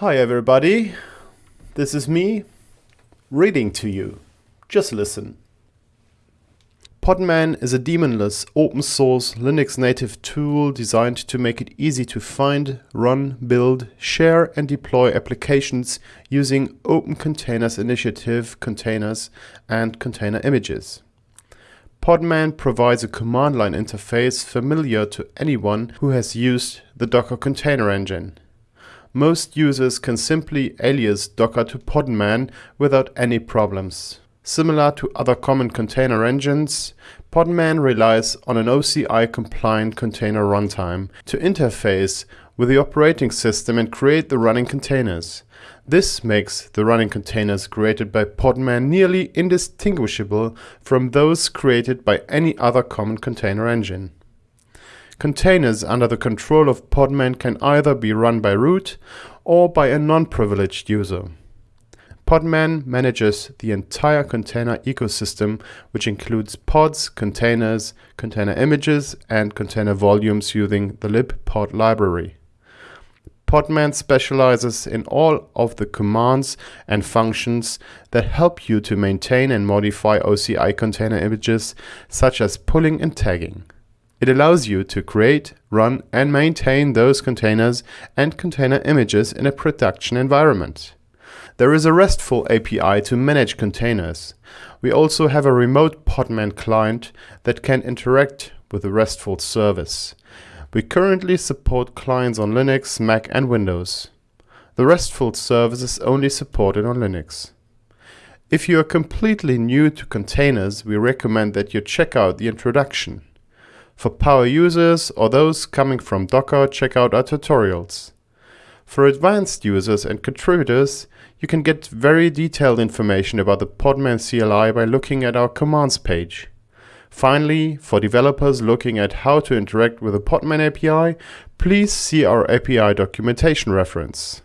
Hi everybody, this is me reading to you. Just listen. Podman is a daemonless open source Linux native tool designed to make it easy to find, run, build, share and deploy applications using Open Containers Initiative containers and container images. Podman provides a command line interface familiar to anyone who has used the Docker container engine most users can simply alias Docker to Podman without any problems. Similar to other common container engines, Podman relies on an OCI-compliant container runtime to interface with the operating system and create the running containers. This makes the running containers created by Podman nearly indistinguishable from those created by any other common container engine. Containers under the control of Podman can either be run by root or by a non-privileged user. Podman manages the entire container ecosystem, which includes pods, containers, container images, and container volumes using the libpod library. Podman specializes in all of the commands and functions that help you to maintain and modify OCI container images, such as pulling and tagging. It allows you to create, run and maintain those containers and container images in a production environment. There is a RESTful API to manage containers. We also have a remote Podman client that can interact with the RESTful service. We currently support clients on Linux, Mac and Windows. The RESTful service is only supported on Linux. If you are completely new to containers, we recommend that you check out the introduction. For power users or those coming from Docker, check out our tutorials. For advanced users and contributors, you can get very detailed information about the Podman CLI by looking at our commands page. Finally, for developers looking at how to interact with the Podman API, please see our API documentation reference.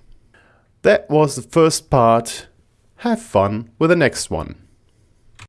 That was the first part. Have fun with the next one.